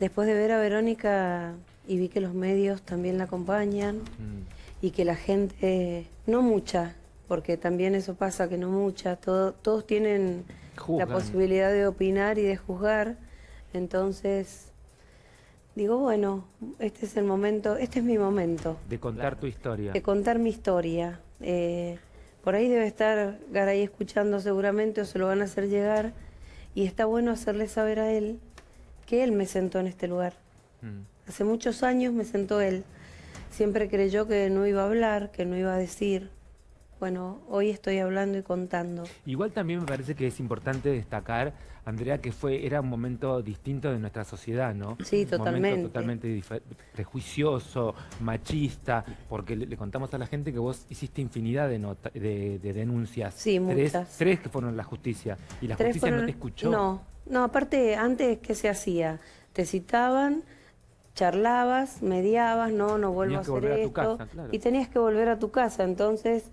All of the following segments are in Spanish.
Después de ver a Verónica y vi que los medios también la acompañan Mm. y que la gente, no mucha, porque también eso pasa, que no mucha, todo- todos tienen Juzgan. la posibilidad de opinar y de juzgar, entonces digo, bueno, este es el momento, este es mi momento De contar tu historia. de contar mi historia. Eh, por ahí debe estar Garay escuchando seguramente o se lo van a hacer llegar y está bueno hacerle saber a él que él me sentó en este lugar. Mm. Hace muchos años me sentó él. Siempre creyó que no iba a hablar, que no iba a decir. Bueno, hoy estoy hablando y contando. Igual también me parece que es importante destacar, Andrea, que fue era un momento distinto de nuestra sociedad, ¿no? Sí, Un totalmente. momento totalmente prejuicioso, machista, porque le, le contamos a la gente que vos hiciste infinidad de, nota- de, de denuncias. Sí, tres, muchas. Tres que fueron a la justicia. Y la Tres justicia no te escuchó. No, no, aparte, antes, ¿qué se hacía? Te citaban, charlabas, mediabas, no, no vuelvo Tenías a que hacer volver a tu esto. casa, claro. Y tenías que volver a tu casa, entonces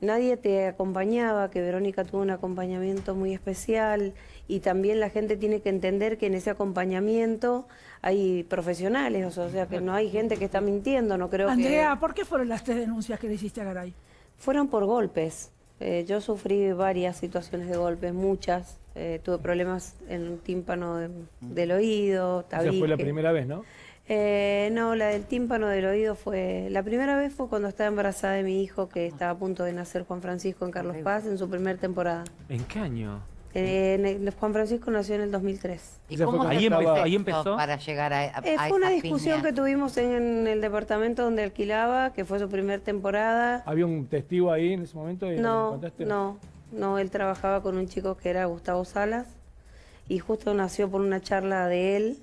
nadie te acompañaba, que Verónica tuvo un acompañamiento muy especial y también la gente tiene que entender que en ese acompañamiento hay profesionales, o sea, que no hay gente que está mintiendo, no creo Andrea, que... ¿por qué fueron las tres denuncias que le hiciste a Garay? Fueron por golpes. Eh, yo sufrí varias situaciones de golpes, muchas. Eh, tuve problemas en el tímpano de- del oído, Esa fue la tabique. primera vez, ¿no? Eh, no, la del tímpano del oído fue... La primera vez fue cuando estaba embarazada de mi hijo, que estaba a punto de nacer Juan Francisco en Carlos Paz, en su primer temporada. ¿En qué año? Eh, en Juan Francisco nació en el 2003. ¿Y Esa fue cómo cuando se Ahí empezó- ahí empezó. para llegar a, a, Eh, a fue una discusión piña? que tuvimos en el departamento donde alquilaba, que fue su primer temporada. ¿Había un testigo ahí en ese momento? y No, no, no, él trabajaba con un chico que era Gustavo Salas y justo nació por una charla de él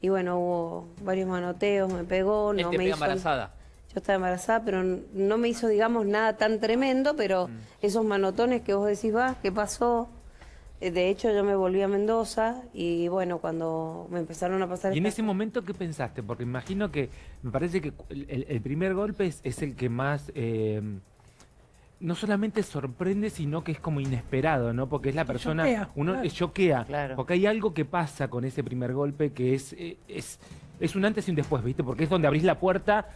y bueno, hubo varios manoteos, me pegó, Él no te me hizo... embarazada. Yo estaba embarazada, pero no me hizo, digamos, nada tan tremendo, pero Mm. esos manotones que vos decís, va, ¿qué pasó? Eh, De hecho, yo me volví a Mendoza y bueno, cuando me empezaron a pasar... Y en ese momento, ¿qué pensaste? Porque imagino que me parece que el, el- el primer golpe es, es el que más eh, no solamente sorprende, sino que es como inesperado, ¿no? Porque es la persona, choquea, uno claro. choquea, Claro. porque hay algo que pasa con ese primer golpe que es, eh, es, es un antes y un después, ¿viste? Porque es donde abrís la puerta.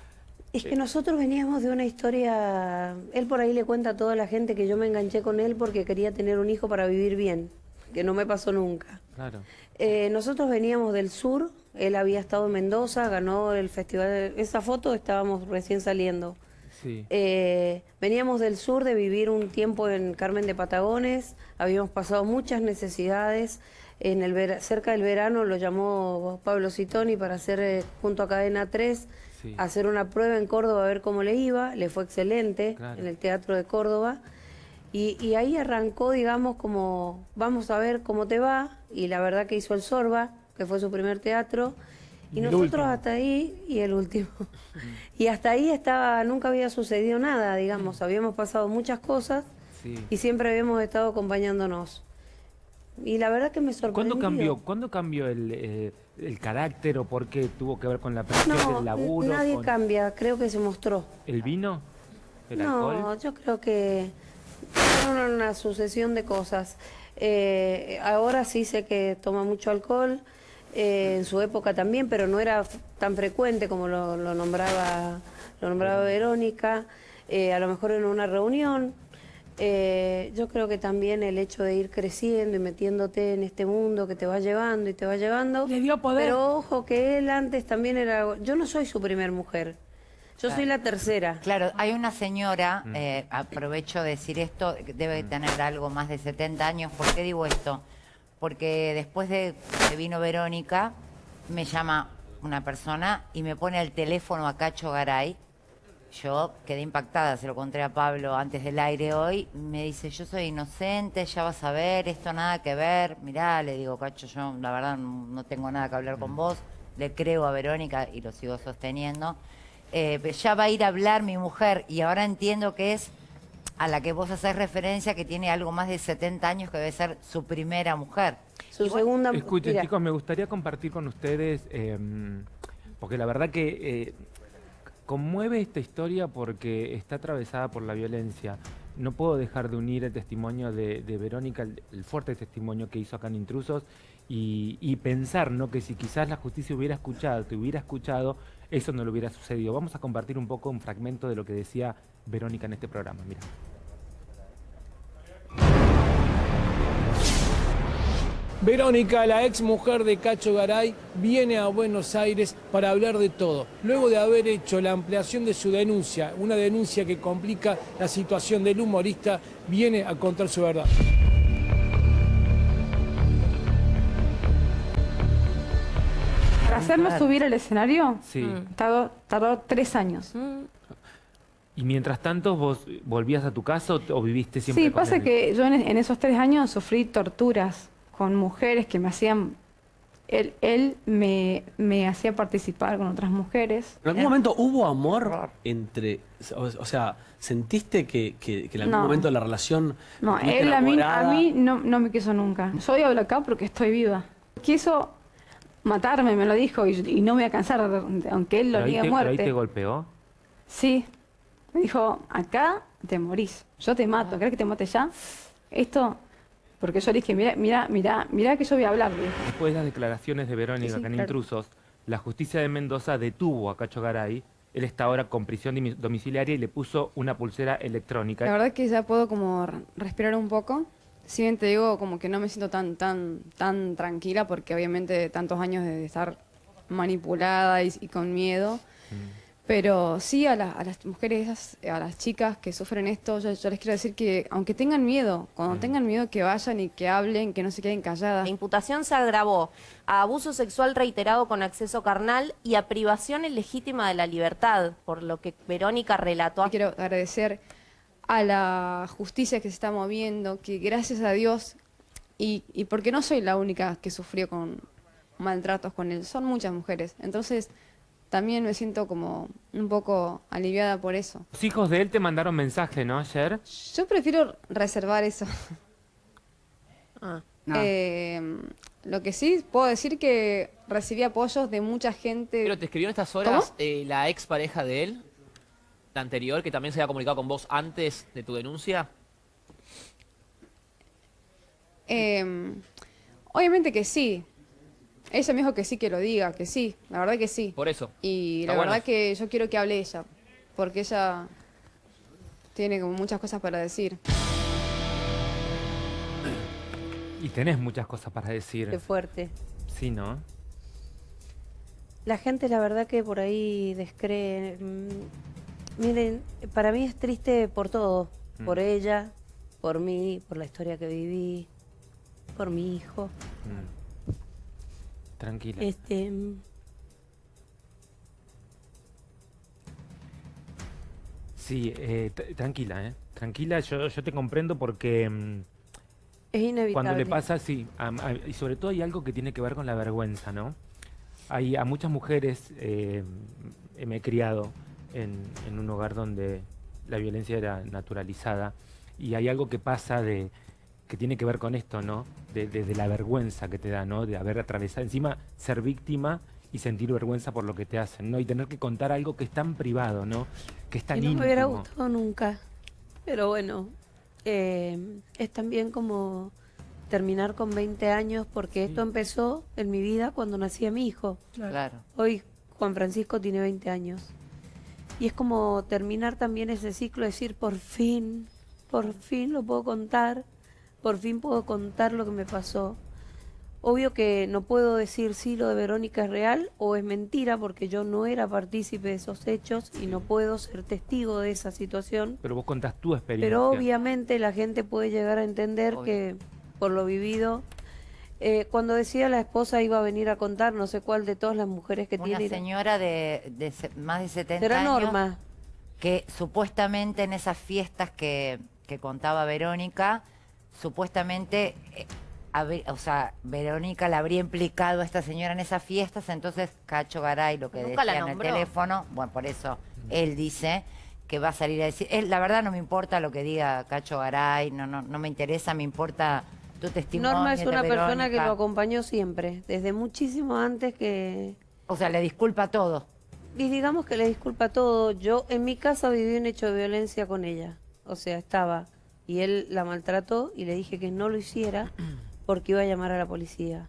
Es que nosotros veníamos de una historia, él por ahí le cuenta a toda la gente que yo me enganché con él porque quería tener un hijo para vivir bien, que no me pasó nunca. Claro. Eh, nosotros veníamos del sur, él había estado en Mendoza, ganó el festival, esa foto estábamos recién saliendo. Sí. Eh, veníamos del sur de vivir un tiempo en Carmen de Patagones, habíamos pasado muchas necesidades. En el vera- cerca del verano lo llamó Pablo Citoni para hacer eh, junto a Cadena 3, Sí. hacer una prueba en Córdoba a ver cómo le iba. Le fue excelente Claro. en el Teatro de Córdoba. Y, y ahí arrancó, digamos, como vamos a ver cómo te va. Y la verdad que hizo el Sorba, que fue su primer teatro. Y nosotros hasta ahí, y el último. Y hasta ahí estaba, nunca había sucedido nada, digamos, habíamos pasado muchas cosas sí. y siempre habíamos estado acompañándonos. Y la verdad que me sorprendió. ¿Cuándo cambió, ¿cuándo cambió el, eh, el carácter o por qué tuvo que ver con la presión No, del laburo? nadie con cambia, creo que se mostró. ¿El vino? ¿El no, alcohol? yo creo que fueron una sucesión de cosas. Eh, ahora sí sé que toma mucho alcohol, eh, en su época también, pero no era tan frecuente como lo, lo nombraba, lo nombraba Verónica. Eh, a lo mejor en una reunión. Eh, yo creo que también el hecho de ir creciendo y metiéndote en este mundo que te va llevando y te va llevando. Le dio poder. Pero ojo que él antes también era. Yo no soy su primer mujer. Yo soy la tercera. Claro, hay una señora, Mm. eh, aprovecho de decir esto, debe tener algo más de 70 años. ¿Por qué digo esto? Porque después de que vino Verónica, me llama una persona y me pone al teléfono a Cacho Garay. Yo quedé impactada, se lo conté a Pablo antes del aire hoy. Me dice, yo soy inocente, ya vas a ver, esto nada que ver. Mirá, le digo, Cacho, yo la verdad no tengo nada que hablar con vos. Le creo a Verónica y lo sigo sosteniendo. Eh, ya va a ir a hablar mi mujer y ahora entiendo que es a la que vos haces referencia que tiene algo más de 70 años que debe ser su primera mujer. Su segunda Escuchen, mira, chicos, me gustaría compartir con ustedes, eh, porque la verdad que eh, conmueve esta historia porque está atravesada por la violencia. No puedo dejar de unir el testimonio de, de Verónica, el, el fuerte testimonio que hizo acá en Intrusos, Y, y pensar, ¿no? Que si quizás la justicia hubiera escuchado, te hubiera escuchado, eso no le hubiera sucedido. Vamos a compartir un poco un fragmento de lo que decía Verónica en este programa. Mira. Verónica, la ex mujer de Cacho Garay, viene a Buenos Aires para hablar de todo. Luego de haber hecho la ampliación de su denuncia, una denuncia que complica la situación del humorista, viene a contar su verdad. Para hacerlo subir al escenario, Sí. tardó, tardó tres años. Y mientras tanto, ¿vos volvías a tu casa o, o viviste siempre Sí, con pasa él? que yo en, en esos tres años sufrí torturas con mujeres que me hacían... Él, él me, me hacía participar con otras mujeres. ¿En algún momento hubo amor entre, o, o sea, sentiste que, que- que en algún No. momento la relación No, él a mí, a mí no, no me quiso nunca. Yo hoy hablo acá porque estoy viva. Quiso matarme, me lo dijo, y, y no me voy a cansar, aunque él lo ¿Pero ahí, niegue a te, pero ahí te muerte. golpeó? Sí. Me dijo, acá te morís. Yo te mato. ¿Crees que te mate ya? Esto, porque yo le dije, mira, mira, mira, mira que yo voy a hablar. Después de las declaraciones de Verónica Sí, sí, acá en claro. Intrusos, la justicia de Mendoza detuvo a Cacho Garay. Él está ahora con prisión domiciliaria y le puso una pulsera electrónica. La verdad que ya puedo como respirar un poco. Si bien te digo como que no me siento tan tan tan tranquila porque obviamente tantos años de estar manipulada y, y con miedo. Pero sí a, la- a las mujeres, esas, a las chicas que sufren esto, yo, yo les quiero decir que aunque tengan miedo, cuando tengan miedo que vayan y que hablen, que no se queden calladas. La imputación se agravó a abuso sexual reiterado con acceso carnal y a privación ilegítima de la libertad, por lo que Verónica relató a Quiero agradecer a la justicia que se está moviendo, que gracias a Dios, y, y porque no soy la única que sufrió con maltratos con él, son muchas mujeres. Entonces, también me siento como un poco aliviada por eso. Los hijos de él te mandaron mensaje, ¿no? Ayer. Yo prefiero reservar eso. Ah. Eh, lo que sí puedo decir que recibí apoyos de mucha gente. Pero te escribió en estas horas eh, la ex pareja de él, la anterior, que también se había comunicado con vos antes de tu denuncia. Eh, obviamente que sí. Ella me dijo que sí que lo diga, que sí, la verdad que sí. Por eso. Y Está la bueno. verdad que yo quiero que hable ella, porque ella tiene como muchas cosas para decir. Y tenés muchas cosas para decir. Qué fuerte. Sí, ¿no? La gente, la verdad que por ahí descree. Mm, Miren, para mí es triste por todo. Mm. Por ella, por mí, por la historia que viví, por mi hijo. Mm. Tranquila. Este, mm, Sí, eh, tranquila, ¿eh? Tranquila, yo, yo te comprendo porque mm, es inevitable. cuando le pasa, sí, a- a- y sobre todo hay algo que tiene que ver con la vergüenza, ¿no? Hay a muchas mujeres, eh, me he criado en, en un hogar donde la violencia era naturalizada y hay algo que pasa de que tiene que ver con esto, ¿no? De, de- de la vergüenza que te da, ¿no? De haber atravesado, encima ser víctima y sentir vergüenza por lo que te hacen, ¿no? Y tener que contar algo que es tan privado, ¿no? Que es tan Y no me hubiera gustado nunca. Pero bueno, eh, es también como terminar con 20 años porque esto empezó en mi vida cuando nacía mi hijo. Claro. Hoy Juan Francisco tiene 20 años. Y es como terminar también ese ciclo, decir, por fin, por fin lo puedo contar, por fin puedo contar lo que me pasó. Obvio que no puedo decir si lo de Verónica es real o es mentira porque yo no era partícipe de esos hechos y no puedo ser testigo de esa situación. Pero vos contás tu experiencia. Pero obviamente la gente puede llegar a entender Obvio. que por lo vivido, eh, cuando decía la esposa iba a venir a contar, no sé cuál de todas las mujeres que Una tiene, señora de, más de 70 será años Norma. que supuestamente en esas fiestas que, que contaba Verónica, supuestamente, eh, o sea, Verónica la habría implicado a esta señora en esas fiestas, entonces Cacho Garay, lo que Nunca decía en el teléfono, bueno, por eso él dice que va a salir a decir, él, la verdad no me importa lo que diga Cacho Garay, no, no, no me interesa, me importa tu testimonio. Norma es una persona que lo acompañó siempre, desde muchísimo antes que... O sea, le disculpa todo. Y digamos que le disculpa todo. Yo en mi casa viví un hecho de violencia con ella. O sea, estaba y él la maltrató y le dije que no lo hiciera porque iba a llamar a la policía.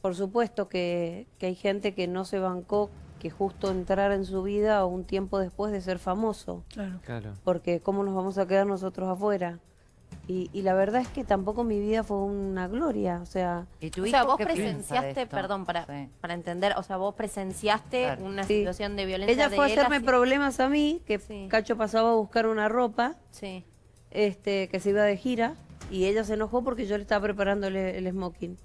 por supuesto que, que hay gente que no se bancó que justo entrara en su vida un tiempo después de ser famoso, Claro. Claro. porque cómo nos vamos a quedar nosotros afuera. Y, y la verdad es que tampoco mi vida fue una gloria, o sea, ¿Y tu O sea, vos presenciaste, perdón, para, Sí. para entender, o sea, vos presenciaste Claro. una Sí. situación de violencia ella de fue a hacerme así- problemas a mí, que Sí. Cacho pasaba a buscar una ropa, Sí. Este, que se iba de gira, y ella se enojó porque yo le estaba preparando el, el smoking.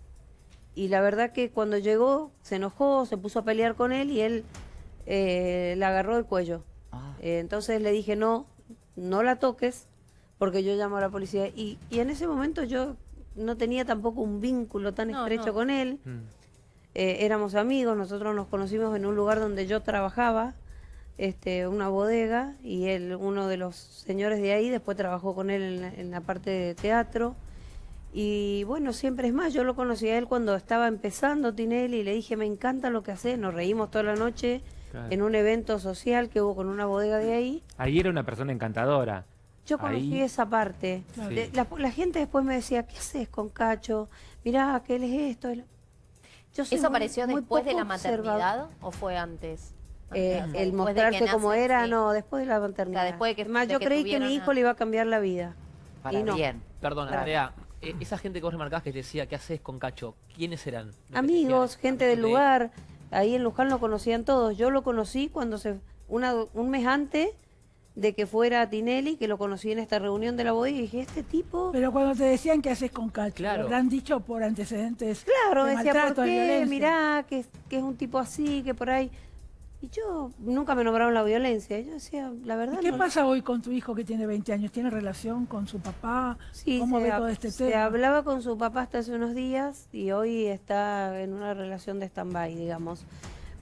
Y la verdad que cuando llegó, se enojó, se puso a pelear con él y él eh, le agarró el cuello. Ah. Eh, entonces le dije, no, no la toques, porque yo llamo a la policía. Y, y en ese momento yo no tenía tampoco un vínculo tan No, estrecho no. con él. Mm. Eh, éramos amigos, nosotros nos conocimos en un lugar donde yo trabajaba, este, una bodega, y él, uno de los señores de ahí, después trabajó con él en la, en la parte de teatro. Y bueno, siempre es más, yo lo conocí a él cuando estaba empezando Tinelli y le dije, me encanta lo que haces, nos reímos toda la noche Claro. en un evento social que hubo con una bodega de ahí. Ahí era una persona encantadora. Yo conocí Ahí- esa parte. Claro. De- la, la gente después me decía, ¿qué haces con Cacho? Mirá, que él es esto. él-". Yo ¿Eso muy- apareció muy después de la maternidad o fue antes? Eh, el que mostrarse como era, sí. no, después de la maternidad. después de que- Además, de yo que creí que mi a- hijo le iba a cambiar la vida. Para y no. bien. Perdón, Claro. Andrea, eh, esa gente que vos remarcabas que te decía, ¿qué haces con Cacho? ¿Quiénes eran? Que Amigos, decían, gente del de- lugar. Ahí en Luján lo conocían todos. Yo lo conocí cuando se una, un mes antes de que fuera Tinelli, que lo conocí en esta reunión de la bodega y dije, este tipo... Pero cuando te decían qué haces con Cacho, Claro. lo habrán dicho por antecedentes Claro, de decía, maltrato, ¿por qué? Mirá, que, que es un tipo así, que por ahí... Y yo, nunca me nombraron la violencia. Yo decía, la verdad... ¿Y qué no- pasa hoy con tu hijo que tiene 20 años? ¿Tiene relación con su papá? Sí, ¿Cómo se, ve todo este se tema? hablaba con su papá hasta hace unos días y hoy está en una relación de stand-by, digamos.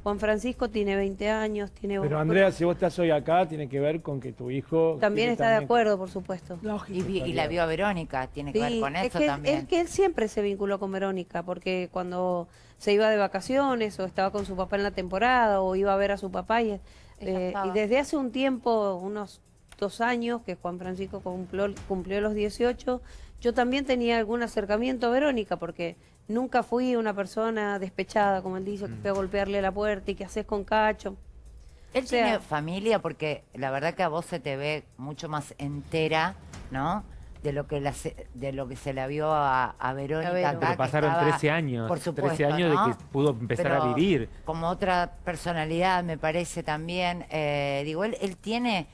Juan Francisco tiene 20 años, tiene... Pero Andrea, si vos estás hoy acá, tiene que ver con que tu hijo... También está de acuerdo, por supuesto. Lógico. Y, vi- y la vio a Verónica, tiene que ver con es eso que, también. es que él siempre se vinculó con Verónica, porque cuando se iba de vacaciones o estaba con su papá en la temporada o iba a ver a su papá y, eh, y desde hace un tiempo, unos dos años, que Juan Francisco cumplió, cumplió los 18, yo también tenía algún acercamiento a Verónica, porque nunca fui una persona despechada, como él dice, que fue a golpearle la puerta y que haces con Cacho. Él o sea- tiene familia porque la verdad que a vos se te ve mucho más entera, ¿no? De lo que, la se- de lo que se la vio a, a Verónica. Acá, Pero que pasaron estaba- 13 años. Por supuesto, 13 años ¿no? de que pudo empezar Pero a vivir. Como otra personalidad, me parece también. eh, digo, él, él tiene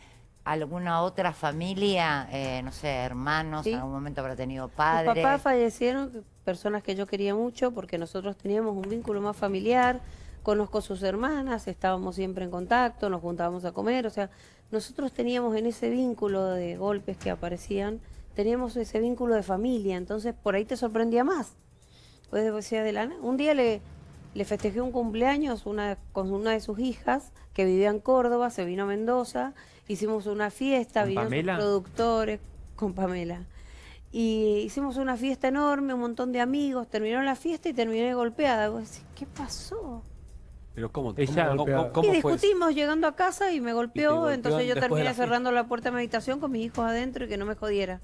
alguna otra familia, eh, no sé, hermanos, Sí. en algún momento habrá tenido padres. papás fallecieron, personas que yo quería mucho, porque nosotros teníamos un vínculo más familiar. Conozco sus hermanas, estábamos siempre en contacto, nos juntábamos a comer. O sea, nosotros teníamos en ese vínculo de golpes que aparecían, teníamos ese vínculo de familia. Entonces, por ahí te sorprendía más. Pues decía de. Un día le, le festejé un cumpleaños una, con una de sus hijas que vivía en Córdoba, se vino a Mendoza, hicimos una fiesta, ¿Con vinieron sus productores con Pamela. Y hicimos una fiesta enorme, un montón de amigos, terminó la fiesta y terminé golpeada. Vos decís, ¿qué pasó? Pero ¿cómo, Ella cómo, golpeaba. cómo- cómo y fue discutimos llegando a casa y me golpeó, golpeó entonces yo terminé cerrando la puerta de mi habitación con mis hijos adentro y que no me jodiera.